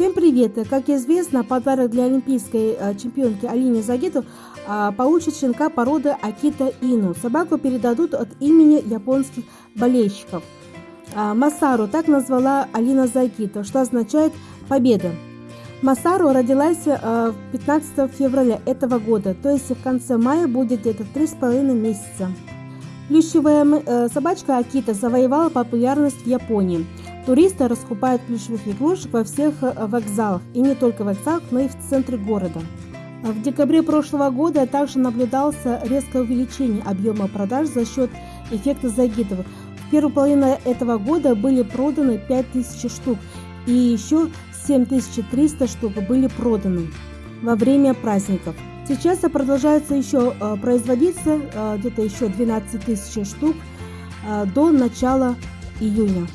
Всем привет! Как известно, подарок для олимпийской э, чемпионки Алине Загитов а, получит щенка породы Акита Ину. Собаку передадут от имени японских болельщиков. А, Масару так назвала Алина Загитов, что означает «победа». Масару родилась 15 э, февраля этого года, то есть в конце мая будет где-то 3,5 месяца. Плюшевая э, собачка Акита завоевала популярность в Японии – Туристы раскупают плюшевых игрушек во всех э, вокзалах, и не только вокзалах, но и в центре города. В декабре прошлого года также наблюдался резкое увеличение объема продаж за счет эффекта Загитова. В первую половину этого года были проданы 5000 штук, и еще 7300 штук были проданы во время праздников. Сейчас продолжается еще э, производиться э, где-то еще 12 тысяч штук до начала июня.